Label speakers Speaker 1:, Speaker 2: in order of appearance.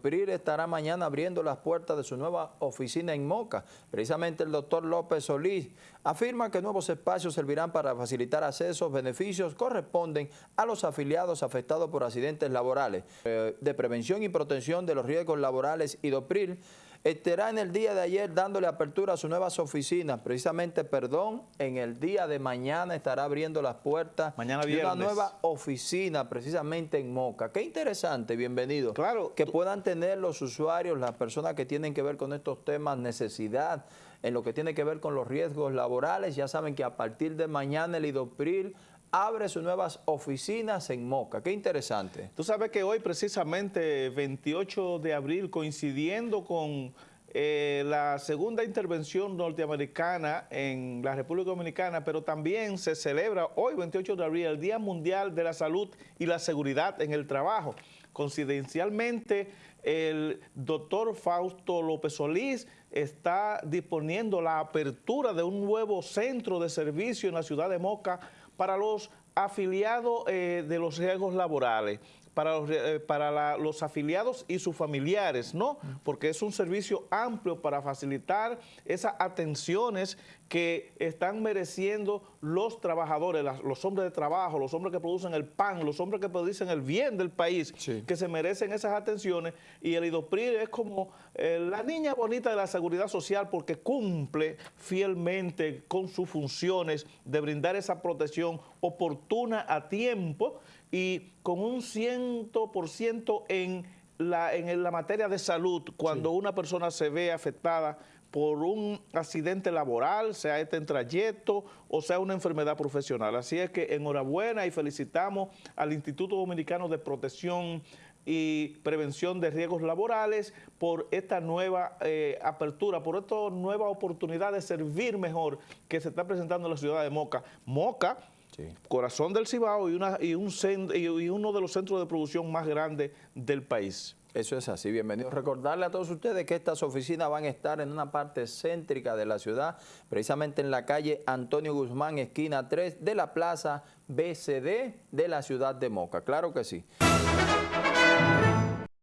Speaker 1: PRIR estará mañana abriendo las puertas de su nueva oficina en Moca. Precisamente el doctor López Solís afirma que nuevos espacios servirán para facilitar accesos, beneficios corresponden a los afiliados afectados por accidentes laborales. Eh, de prevención y protección de los riesgos laborales y DOPRIL estará en el día de ayer dándole apertura a sus nuevas oficinas. Precisamente, perdón, en el día de mañana estará abriendo las puertas
Speaker 2: mañana
Speaker 1: de una nueva oficina precisamente en Moca. Qué interesante, bienvenido.
Speaker 2: Claro.
Speaker 1: Que puedan tener los usuarios, las personas que tienen que ver con estos temas, necesidad, en lo que tiene que ver con los riesgos laborales. Ya saben que a partir de mañana el IDOPRIL abre sus nuevas oficinas en Moca. Qué interesante.
Speaker 2: Tú sabes que hoy precisamente 28 de abril coincidiendo con eh, la segunda intervención norteamericana en la República Dominicana, pero también se celebra hoy 28 de abril el Día Mundial de la Salud y la Seguridad en el Trabajo. Coincidencialmente, el doctor Fausto López Solís está disponiendo la apertura de un nuevo centro de servicio en la ciudad de Moca para los afiliados eh, de los riesgos laborales para, los, eh, para los afiliados y sus familiares, ¿no? Porque es un servicio amplio para facilitar esas atenciones que están mereciendo los trabajadores, los hombres de trabajo, los hombres que producen el pan, los hombres que producen el bien del país, que se merecen esas atenciones y el IDOPRIR es como eh, la niña bonita de la seguridad social porque cumple fielmente con sus funciones de brindar esa protección oportuna a tiempo y con un 100% en la, en la materia de salud, cuando una persona se ve afectada por un accidente laboral, sea este en trayecto o sea una enfermedad profesional. Así es que enhorabuena y felicitamos al Instituto Dominicano de Protección y Prevención de Riesgos Laborales por esta nueva eh, apertura, por esta nueva oportunidad de servir mejor que se está presentando en la ciudad de Moca. Moca Corazón del Cibao y, una, y, un, y uno de los centros de producción más grandes del país.
Speaker 1: Eso es así, bienvenido. Recordarle a todos ustedes que estas oficinas van a estar en una parte céntrica de la ciudad, precisamente en la calle Antonio Guzmán, esquina 3 de la plaza BCD de la ciudad de Moca. Claro que sí.